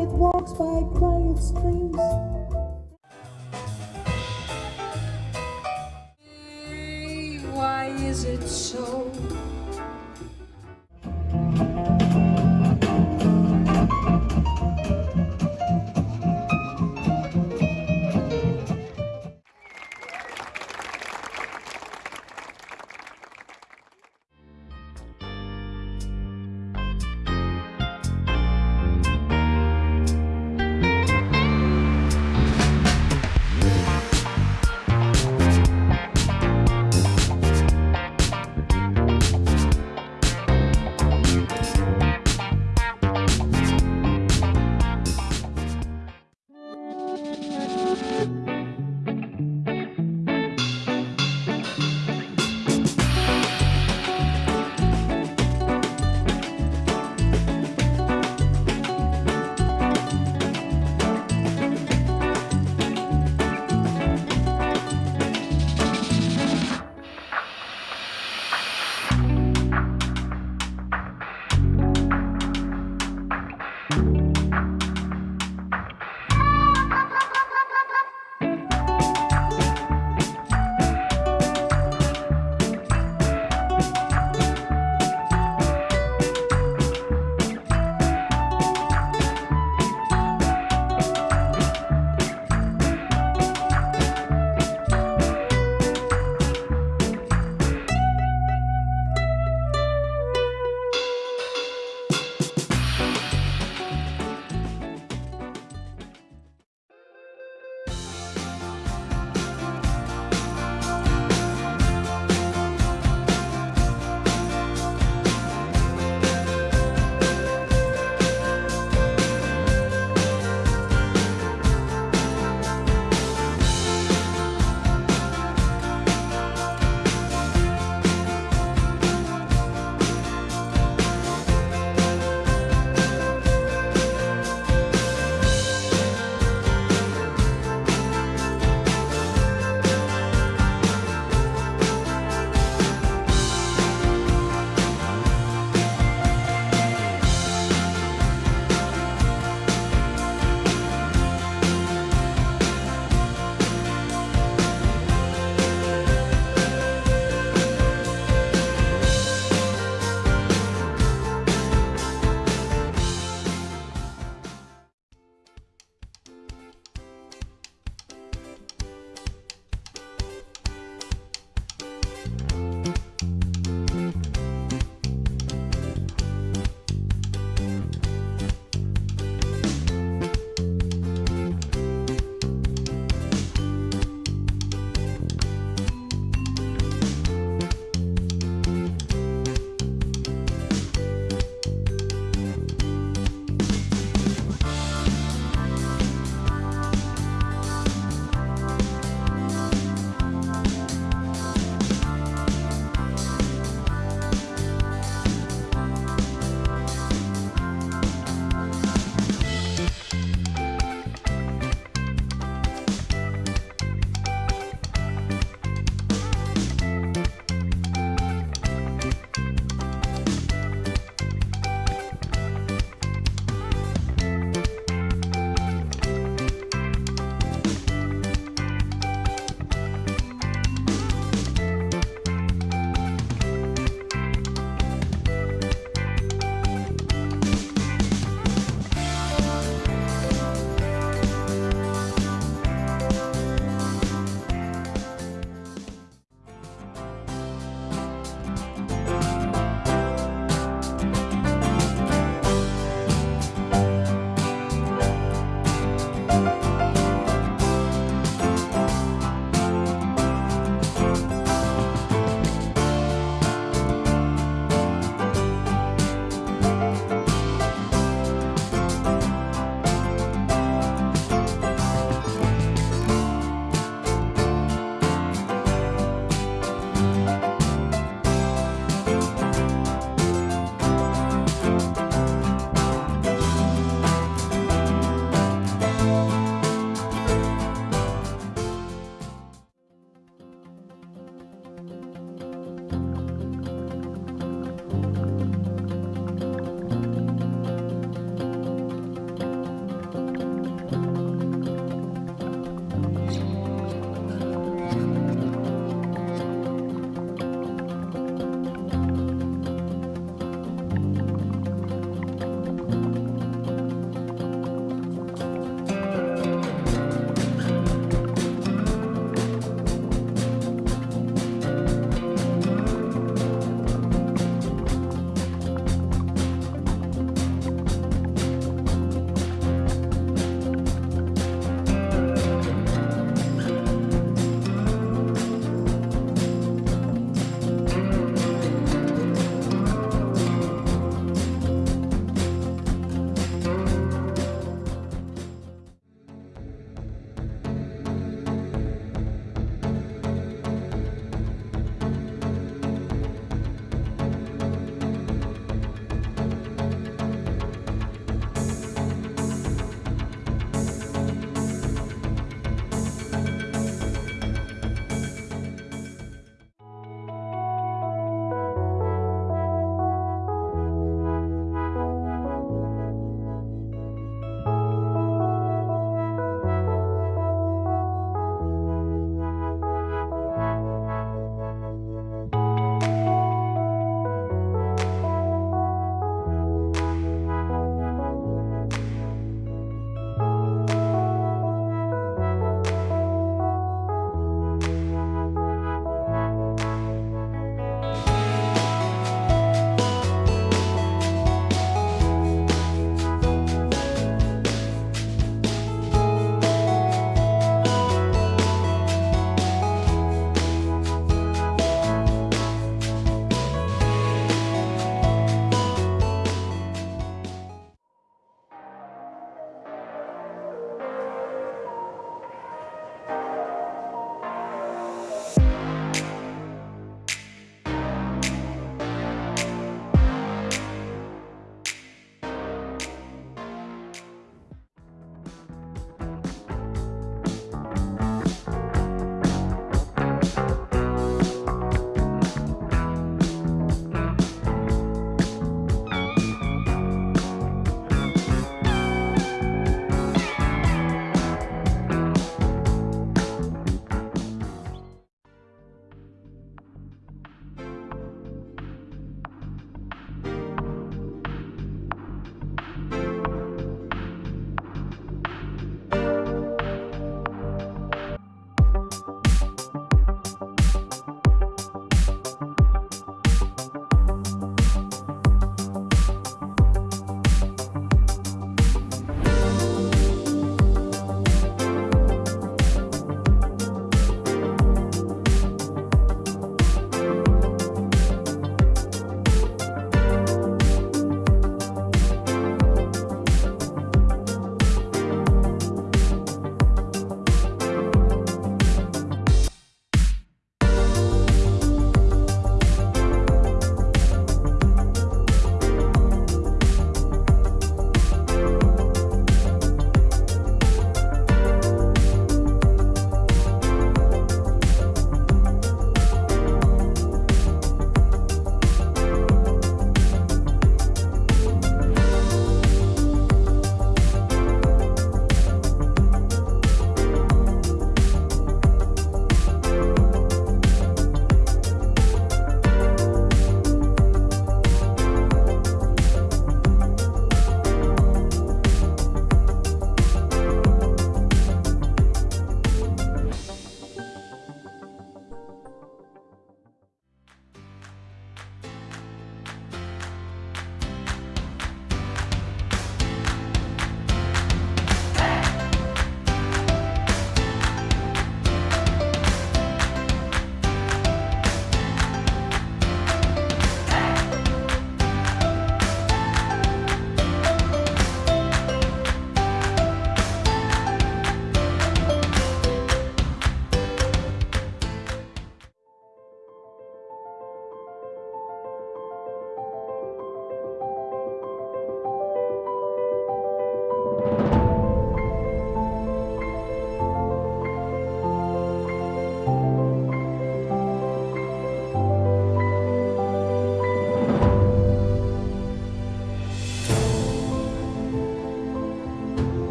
it walks by quiet streams. Why is it so